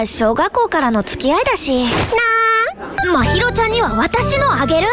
まあ小学校からの付き合いだし。なあ。まひろちゃんには私のあげる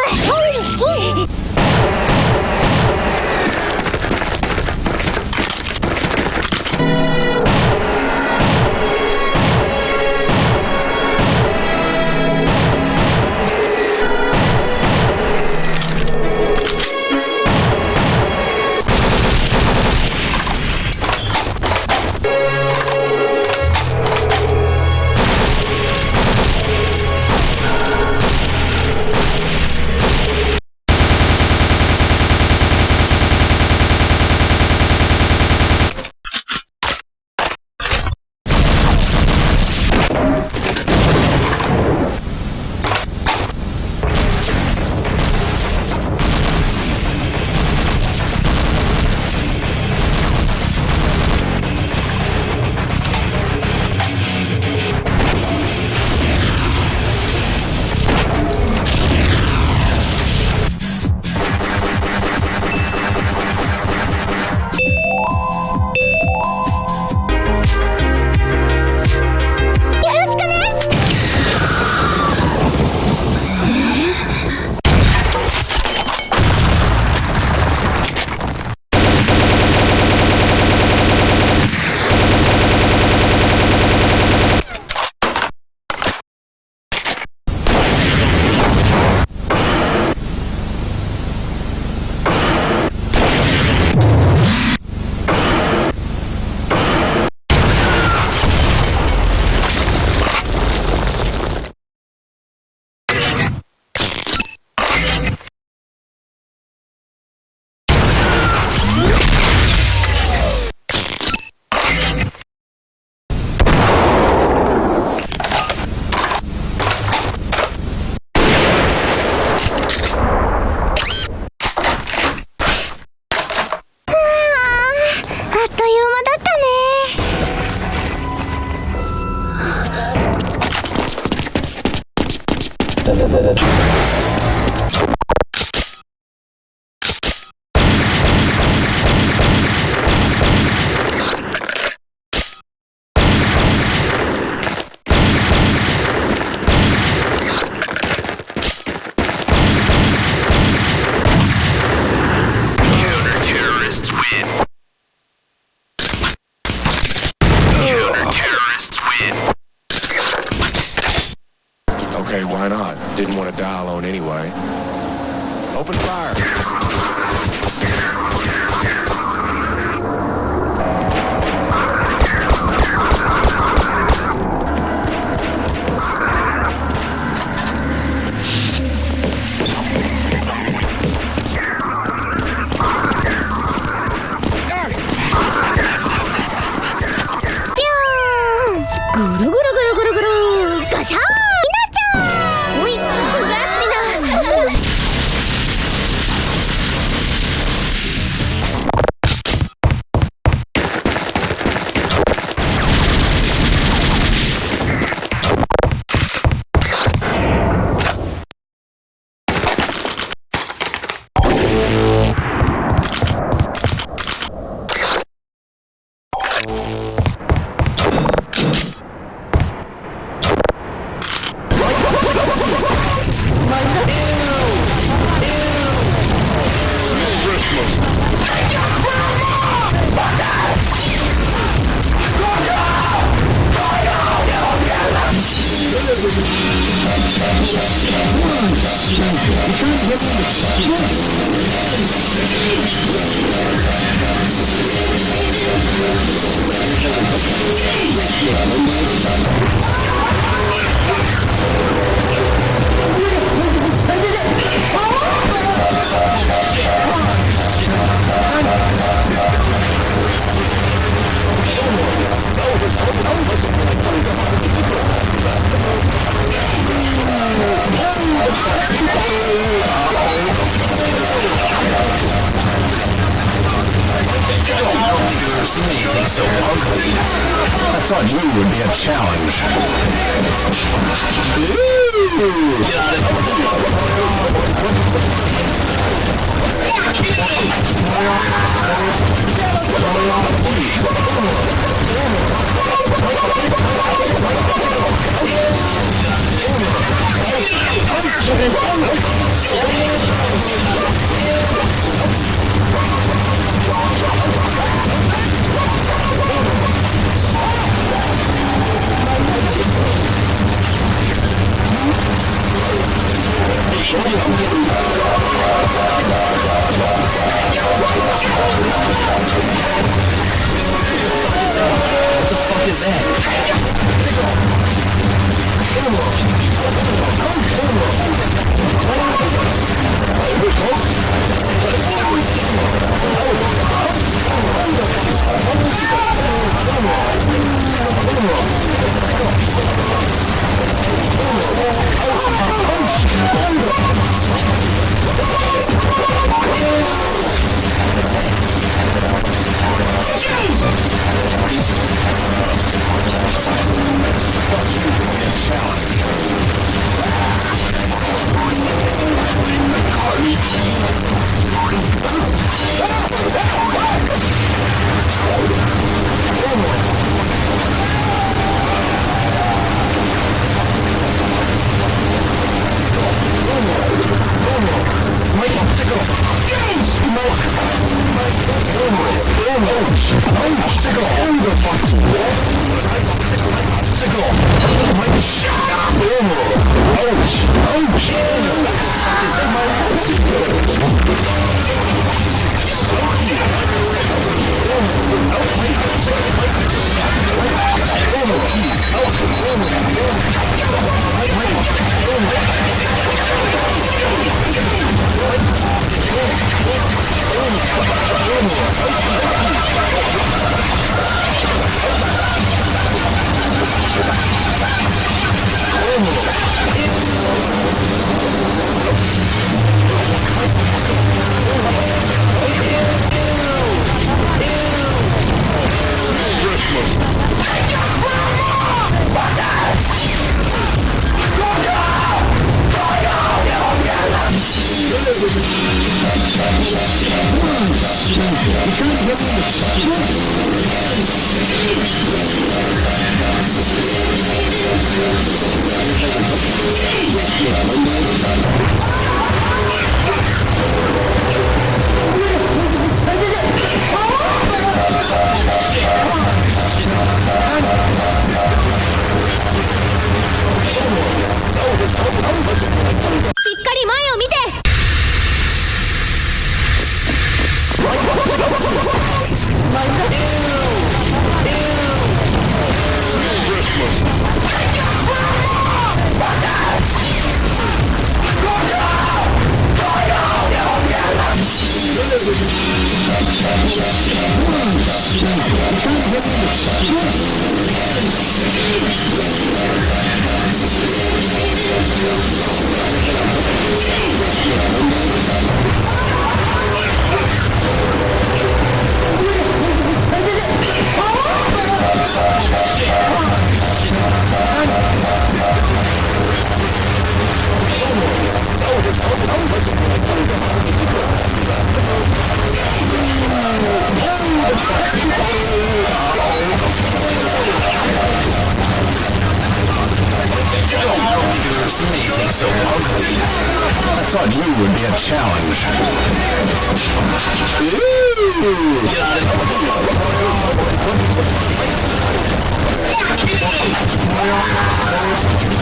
اختلفت thought you would be a challenge. Oh, Oh, my is that? thought you would be a challenge. Ooh.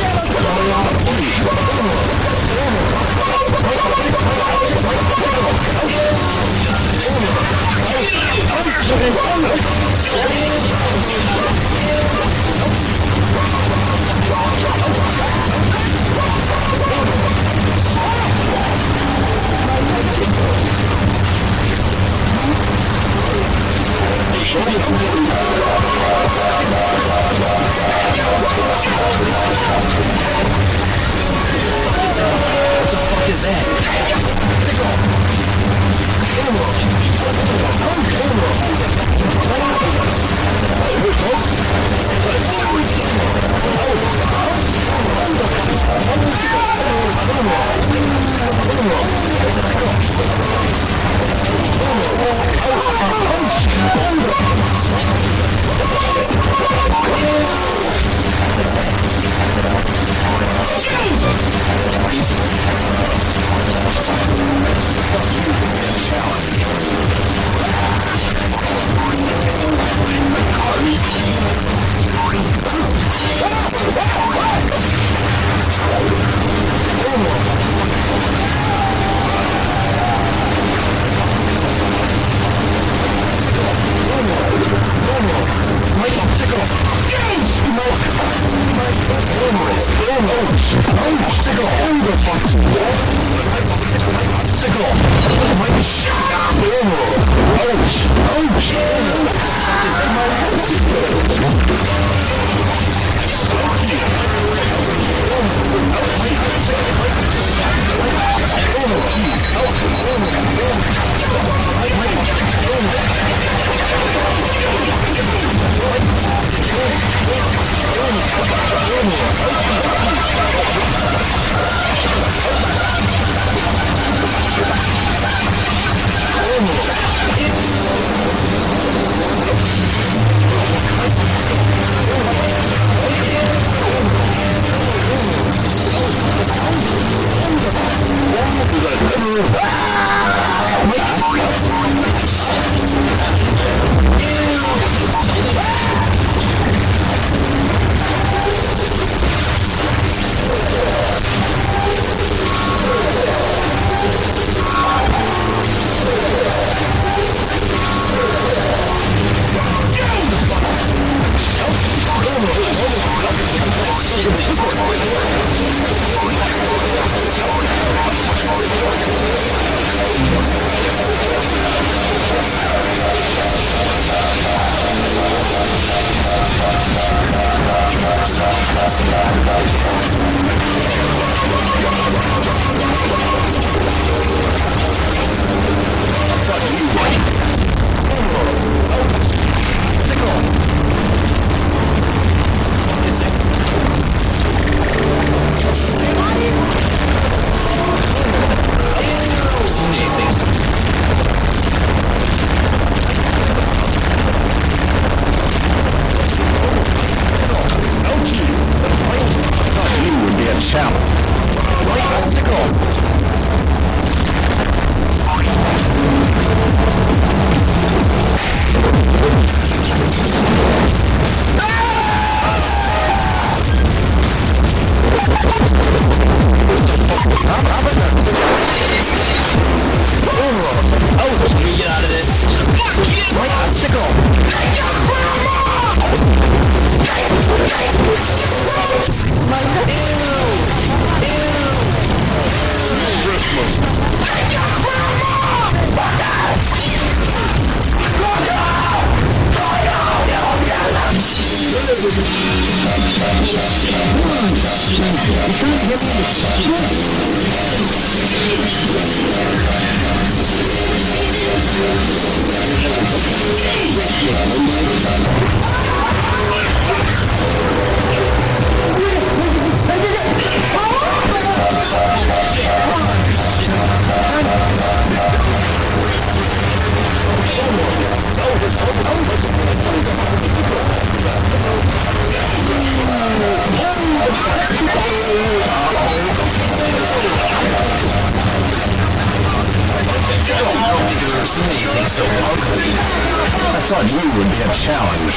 would be a challenge.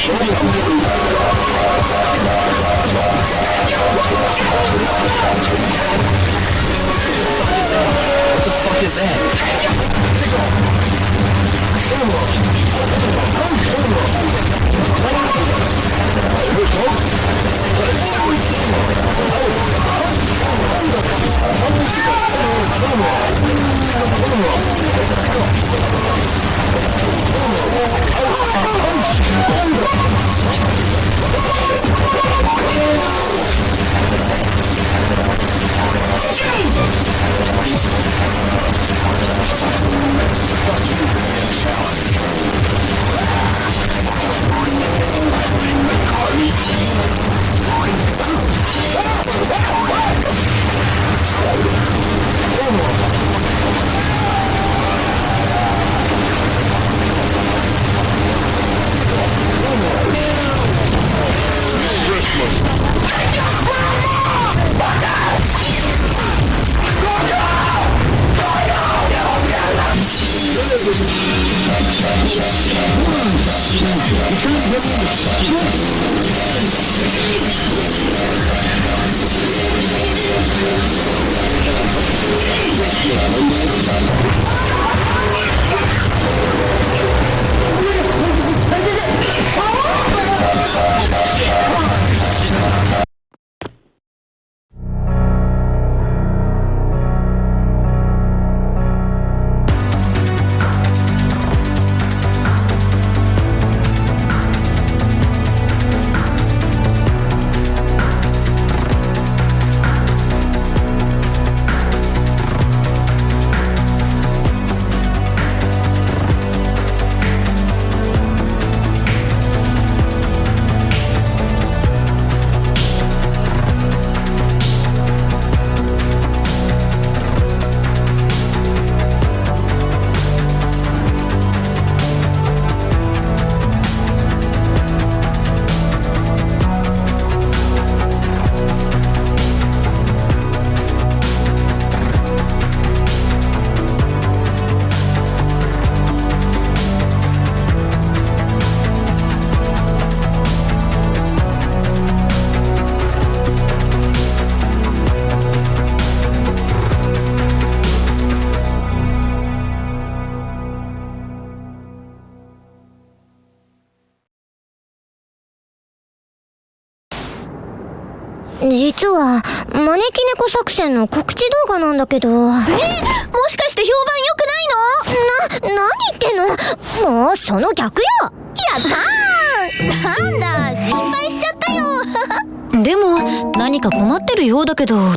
Show me how to do that. 実は招き猫作戦の告知動画なんだけど。え？もしかして評判良くないの？な、何言ってんの？もうその逆よ。やったーなんだ心配しちゃったよ。でも何か困ってるようだけど